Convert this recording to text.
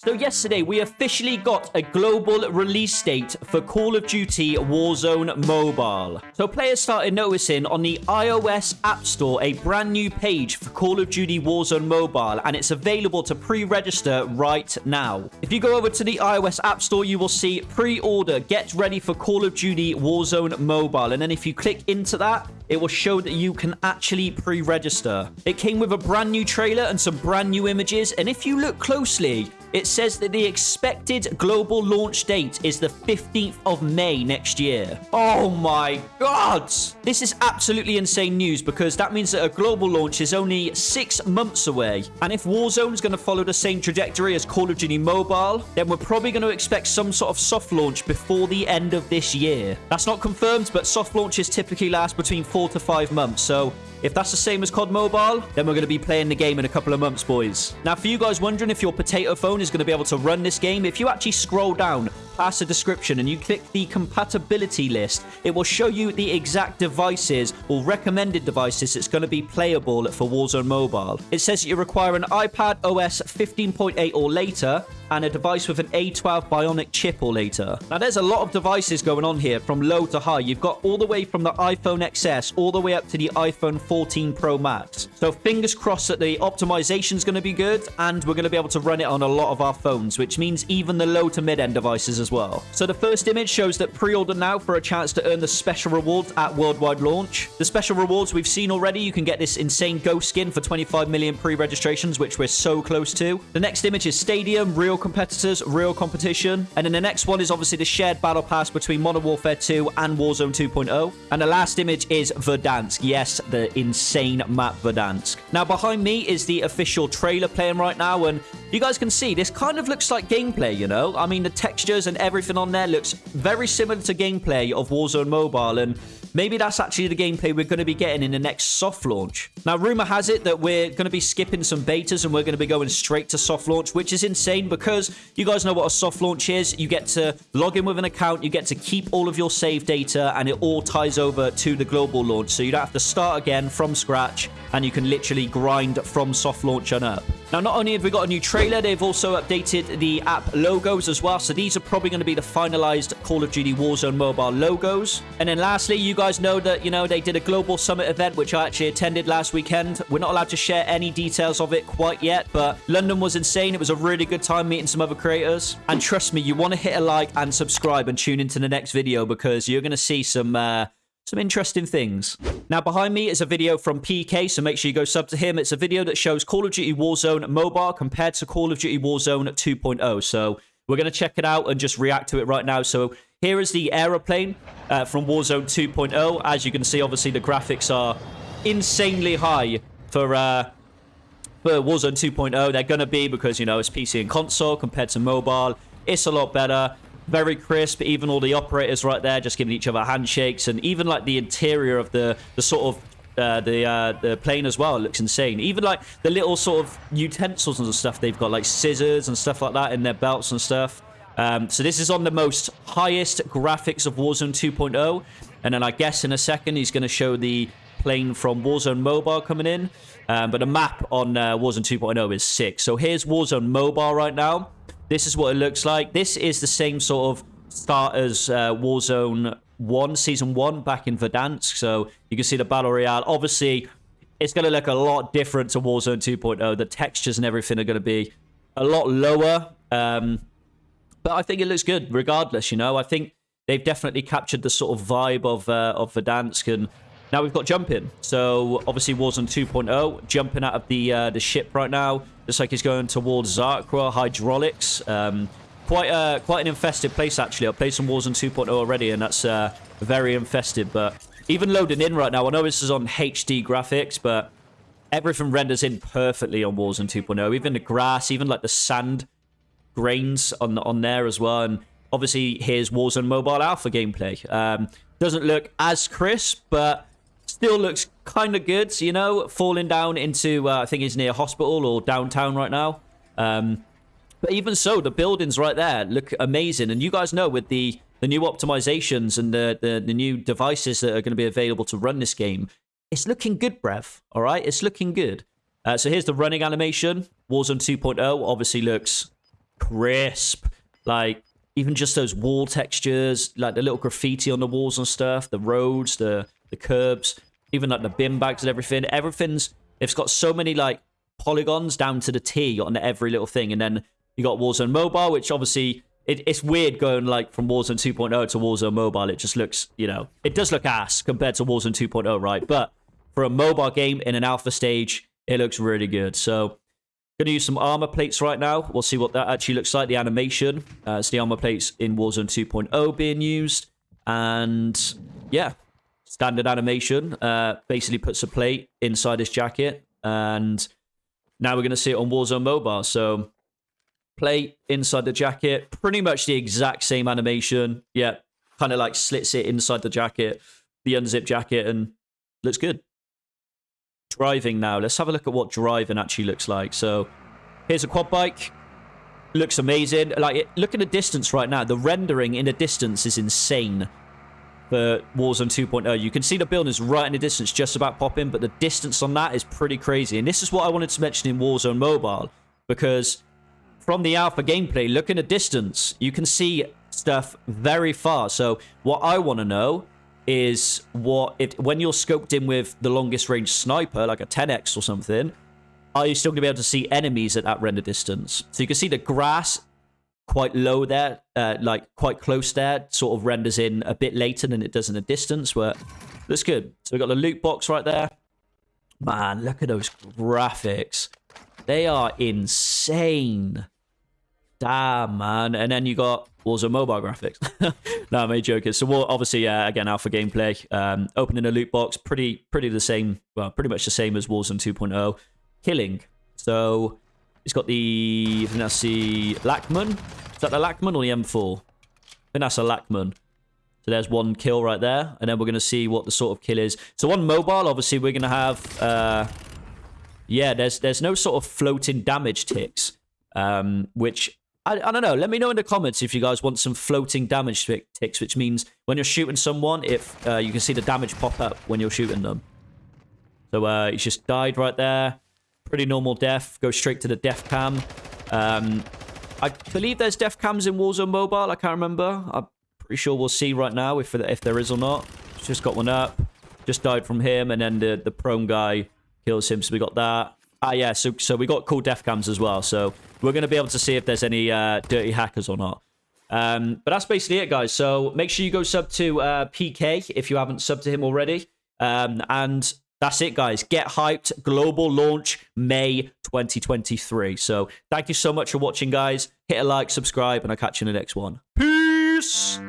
So yesterday, we officially got a global release date for Call of Duty Warzone Mobile. So players started noticing on the iOS App Store a brand new page for Call of Duty Warzone Mobile, and it's available to pre-register right now. If you go over to the iOS App Store, you will see pre-order, get ready for Call of Duty Warzone Mobile. And then if you click into that, it will show that you can actually pre-register. It came with a brand new trailer and some brand new images, and if you look closely, it says that the expected global launch date is the 15th of May next year. Oh my god! This is absolutely insane news because that means that a global launch is only six months away. And if Warzone is going to follow the same trajectory as Call of Duty Mobile, then we're probably going to expect some sort of soft launch before the end of this year. That's not confirmed, but soft launches typically last between four to five months. So if that's the same as COD Mobile, then we're going to be playing the game in a couple of months, boys. Now, for you guys wondering if your potato phone is going to be able to run this game, if you actually scroll down past the description and you click the compatibility list, it will show you the exact devices or recommended devices that's going to be playable for Warzone Mobile. It says that you require an iPad OS 15.8 or later, and a device with an A12 Bionic chip or later. Now, there's a lot of devices going on here from low to high. You've got all the way from the iPhone XS all the way up to the iPhone 14 Pro Max. So fingers crossed that the optimization is going to be good and we're going to be able to run it on a lot of our phones, which means even the low to mid-end devices as well. So the first image shows that pre-order now for a chance to earn the special rewards at worldwide launch. The special rewards we've seen already. You can get this insane ghost skin for 25 million pre-registrations, which we're so close to. The next image is Stadium, real competitors, real competition. And then the next one is obviously the shared battle pass between Modern Warfare 2 and Warzone 2.0. And the last image is Verdansk. Yes, the insane map Verdansk. Now, behind me is the official trailer playing right now. And you guys can see this kind of looks like gameplay, you know? I mean, the textures and everything on there looks very similar to gameplay of Warzone Mobile. And Maybe that's actually the gameplay we're going to be getting in the next soft launch. Now, rumor has it that we're going to be skipping some betas and we're going to be going straight to soft launch, which is insane because you guys know what a soft launch is. You get to log in with an account, you get to keep all of your save data, and it all ties over to the global launch. So you don't have to start again from scratch, and you can literally grind from soft launch on up. Now, not only have we got a new trailer, they've also updated the app logos as well. So these are probably going to be the finalized Call of Duty Warzone mobile logos. And then lastly, you guys know that, you know, they did a global summit event, which I actually attended last weekend. We're not allowed to share any details of it quite yet, but London was insane. It was a really good time meeting some other creators. And trust me, you want to hit a like and subscribe and tune into the next video because you're going to see some... Uh, some interesting things. Now, behind me is a video from PK, so make sure you go sub to him. It's a video that shows Call of Duty Warzone Mobile compared to Call of Duty Warzone 2.0. So we're going to check it out and just react to it right now. So here is the aeroplane uh, from Warzone 2.0. As you can see, obviously, the graphics are insanely high for... Uh, for Warzone 2.0, they're going to be because, you know, it's PC and console compared to mobile. It's a lot better very crisp. Even all the operators right there just giving each other handshakes. And even like the interior of the, the sort of uh, the uh, the plane as well. It looks insane. Even like the little sort of utensils and stuff they've got, like scissors and stuff like that in their belts and stuff. Um, so this is on the most highest graphics of Warzone 2.0. And then I guess in a second he's going to show the plane from Warzone Mobile coming in. Um, but the map on uh, Warzone 2.0 is sick. So here's Warzone Mobile right now. This is what it looks like. This is the same sort of start as uh, Warzone 1, Season 1 back in Verdansk. So you can see the Battle Royale. Obviously, it's going to look a lot different to Warzone 2.0. The textures and everything are going to be a lot lower. Um, but I think it looks good regardless, you know. I think they've definitely captured the sort of vibe of, uh, of Verdansk and now we've got jumping. So obviously Warzone 2.0, jumping out of the uh, the ship right now. Looks like he's going towards Zarqwa Hydraulics. Um, quite a, quite an infested place actually. I've played some Warzone 2.0 already and that's uh, very infested. But even loading in right now, I know this is on HD graphics, but everything renders in perfectly on Warzone 2.0. Even the grass, even like the sand grains on on there as well. And obviously here's Warzone Mobile Alpha gameplay. Um, doesn't look as crisp, but still looks kind of good, you know, falling down into, uh, I think he's near hospital or downtown right now. Um, but even so, the buildings right there look amazing. And you guys know with the, the new optimizations and the, the, the new devices that are going to be available to run this game, it's looking good, Brev. All right, it's looking good. Uh, so here's the running animation. Warzone 2.0 obviously looks crisp. Like even just those wall textures, like the little graffiti on the walls and stuff, the roads, the the curbs, even like the bin bags and everything. Everything's it's got so many like polygons down to the T on every little thing, and then you got Warzone Mobile, which obviously it, it's weird going like from Warzone 2.0 to Warzone Mobile. It just looks, you know, it does look ass compared to Warzone 2.0, right? But for a mobile game in an alpha stage, it looks really good. So Going to use some armor plates right now. We'll see what that actually looks like, the animation. Uh, it's the armor plates in Warzone 2.0 being used. And yeah, standard animation. Uh, basically puts a plate inside his jacket. And now we're going to see it on Warzone Mobile. So plate inside the jacket. Pretty much the exact same animation. Yeah, kind of like slits it inside the jacket, the unzip jacket, and looks good driving now. Let's have a look at what driving actually looks like. So here's a quad bike. Looks amazing. Like, look at the distance right now. The rendering in the distance is insane for Warzone 2.0. You can see the buildings right in the distance just about popping, but the distance on that is pretty crazy. And this is what I wanted to mention in Warzone Mobile, because from the alpha gameplay, look in distance. You can see stuff very far. So what I want to know is what it when you're scoped in with the longest range sniper, like a 10x or something, are you still going to be able to see enemies at that render distance? So you can see the grass quite low there, uh, like quite close there, sort of renders in a bit later than it does in the distance, but looks good. So we've got the loot box right there. Man, look at those graphics. They are insane. Damn, man. And then you got Warzone mobile graphics. no, I'm joking. So we'll obviously, uh, again, alpha gameplay. Um, opening a loot box, pretty pretty the same, well, pretty much the same as Warzone 2.0. Killing. So it's got the, the Lachmann. Is that the Lachmann or the M4? I think that's a Lachmann. So there's one kill right there. And then we're going to see what the sort of kill is. So on mobile, obviously, we're going to have... Uh, yeah, there's there's no sort of floating damage ticks, um, which I, I don't know. Let me know in the comments if you guys want some floating damage ticks, which means when you're shooting someone, if uh, you can see the damage pop up when you're shooting them. So uh, he's just died right there. Pretty normal death. Go straight to the death cam. Um, I believe there's death cams in Warzone Mobile. I can't remember. I'm pretty sure we'll see right now if if there is or not. Just got one up. Just died from him, and then the the prone guy kills him. So we got that. Ah, yeah. So so we got cool death cams as well. So we're going to be able to see if there's any uh, dirty hackers or not. Um, but that's basically it, guys. So make sure you go sub to uh, PK if you haven't subbed to him already. Um, and that's it, guys. Get hyped. Global launch May 2023. So thank you so much for watching, guys. Hit a like, subscribe, and I'll catch you in the next one. Peace.